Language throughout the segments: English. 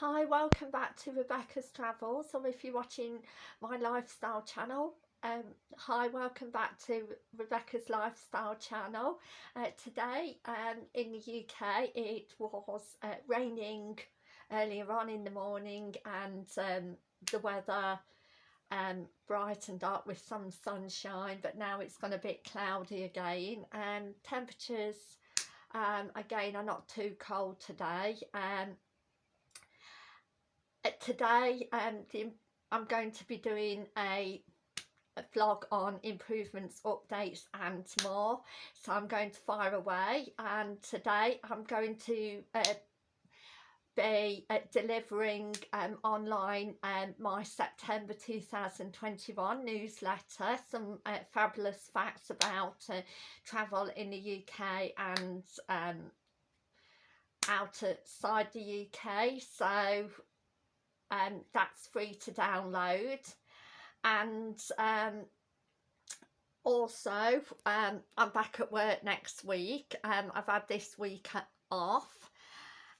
Hi, welcome back to Rebecca's Travels, or if you're watching my lifestyle channel, um, hi, welcome back to Rebecca's Lifestyle channel. Uh, today um, in the UK it was uh, raining earlier on in the morning and um, the weather um, brightened up with some sunshine but now it's gone a bit cloudy again and temperatures um, again are not too cold today. Um, today um, the, I'm going to be doing a, a vlog on improvements, updates and more. So I'm going to fire away and today I'm going to uh, be uh, delivering um, online um, my September 2021 newsletter, some uh, fabulous facts about uh, travel in the UK and um, outside the UK. So um, that's free to download. And um, also um, I'm back at work next week. Um, I've had this week off.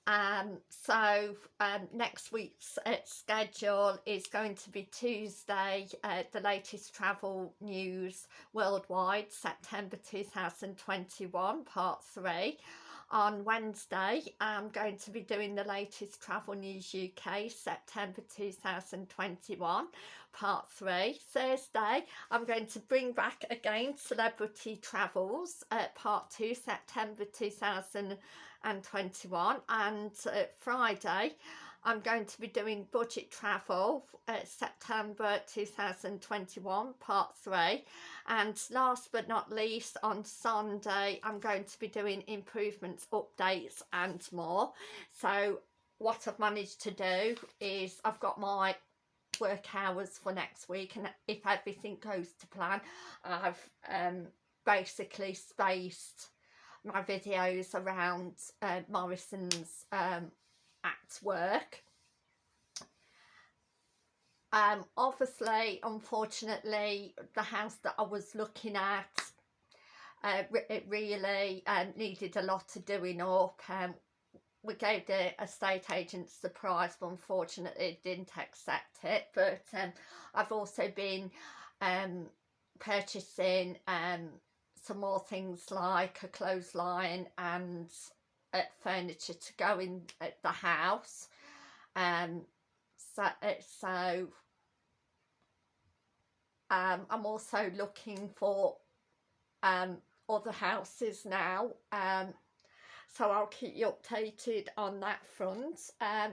Um, so um, next week's uh, schedule is going to be Tuesday, uh, the latest travel news worldwide, September 2021, part three on Wednesday. I'm going to be doing the latest Travel News UK September 2021 part 3 Thursday I'm going to bring back again Celebrity Travels uh, part 2 September 2021 and uh, Friday I'm going to be doing budget travel uh, September 2021 part 3 and last but not least on Sunday I'm going to be doing improvements updates and more. So what I've managed to do is I've got my work hours for next week and if everything goes to plan I've um, basically spaced my videos around uh, Morrison's um, work. Um, obviously, unfortunately, the house that I was looking at, uh, it really um, needed a lot of doing up. Um, we gave the estate agent the price, but unfortunately didn't accept it. But um, I've also been um, purchasing um, some more things like a clothesline and uh, furniture to go in at the house. Um so uh, so um i'm also looking for um other houses now. Um so I'll keep you updated on that front. Um,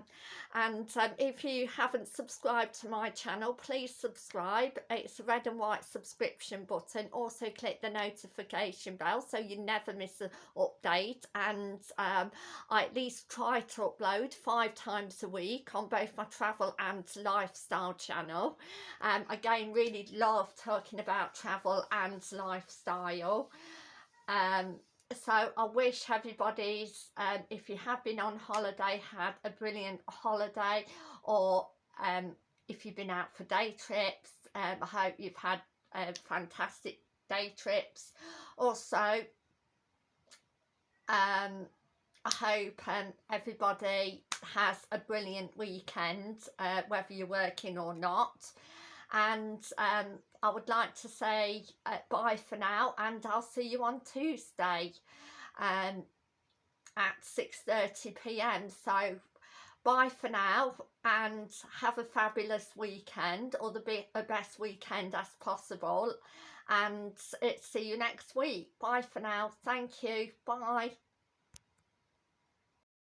and um, if you haven't subscribed to my channel please subscribe. It's a red and white subscription button. Also click the notification bell so you never miss an update. And um, I at least try to upload five times a week on both my travel and lifestyle channel. Um, again really love talking about travel and lifestyle. Um, so I wish everybody's, um, if you have been on holiday, had a brilliant holiday or um, if you've been out for day trips, um, I hope you've had uh, fantastic day trips. Also, um, I hope um, everybody has a brilliant weekend, uh, whether you're working or not. And um, I would like to say uh, bye for now and I'll see you on Tuesday um, at 6.30pm. So bye for now and have a fabulous weekend or the be best weekend as possible and see you next week. Bye for now. Thank you. Bye.